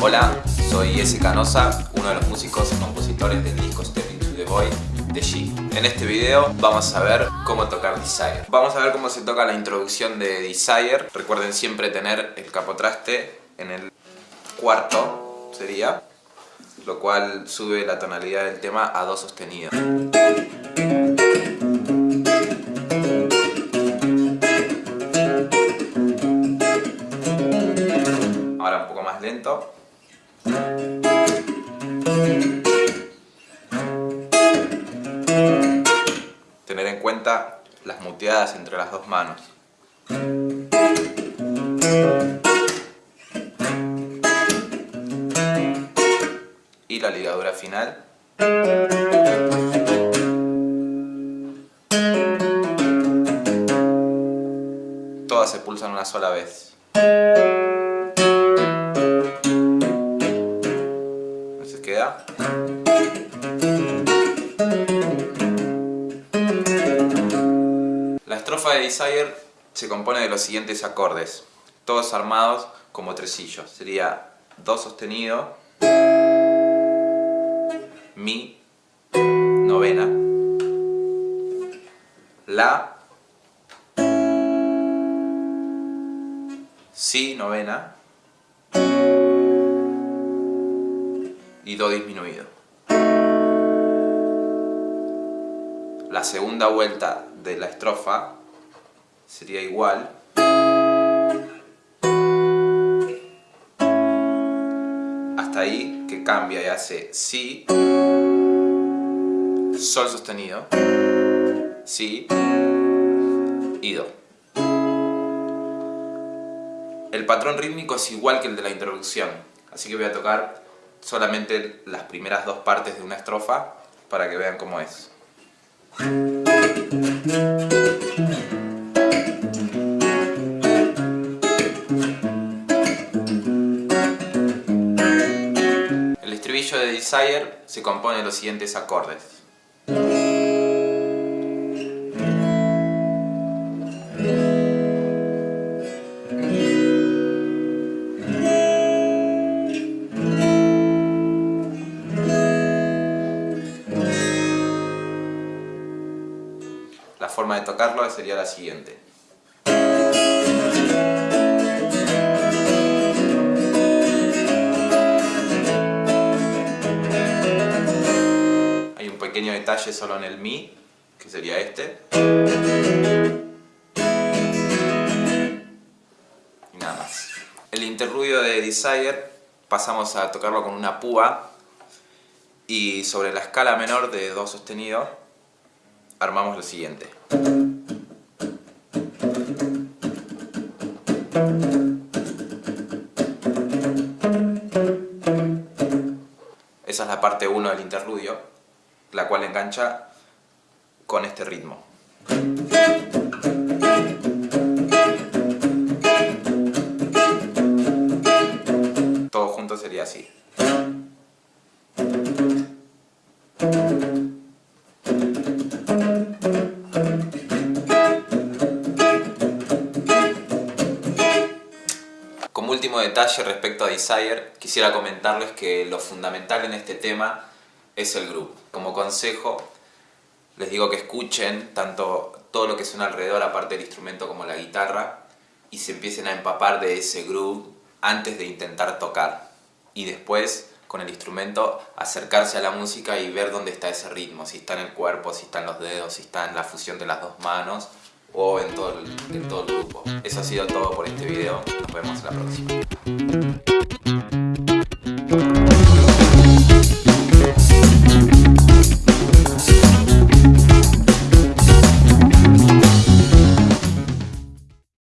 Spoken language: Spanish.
Hola, soy S. Canosa, uno de los músicos y compositores del disco Step Into The Void de G. En este video vamos a ver cómo tocar Desire. Vamos a ver cómo se toca la introducción de Desire. Recuerden siempre tener el capotraste en el cuarto, sería, lo cual sube la tonalidad del tema a do sostenido. Tener en cuenta las muteadas entre las dos manos. Y la ligadura final. Todas se pulsan una sola vez. Estrofa de Desire se compone de los siguientes acordes, todos armados como tresillos. Sería Do sostenido, Mi, novena, La, Si, novena, y Do disminuido. La segunda vuelta de la estrofa sería igual. Hasta ahí que cambia y hace Si, Sol sostenido, Si y Do. El patrón rítmico es igual que el de la introducción, así que voy a tocar solamente las primeras dos partes de una estrofa para que vean cómo es. Estribillo de Desire se compone de los siguientes acordes. La forma de tocarlo sería la siguiente. Solo en el Mi, que sería este. Y nada más. El interludio de Desire pasamos a tocarlo con una púa y sobre la escala menor de Do sostenido armamos lo siguiente. Esa es la parte 1 del interludio, la cual engancha con este ritmo. Todo junto sería así. Como último detalle respecto a Desire, quisiera comentarles que lo fundamental en este tema es el groove. Como consejo, les digo que escuchen tanto todo lo que suena alrededor, aparte del instrumento como la guitarra, y se empiecen a empapar de ese groove antes de intentar tocar. Y después, con el instrumento, acercarse a la música y ver dónde está ese ritmo, si está en el cuerpo, si está en los dedos, si está en la fusión de las dos manos, o en todo el, en todo el grupo. Eso ha sido todo por este video. Nos vemos en la próxima.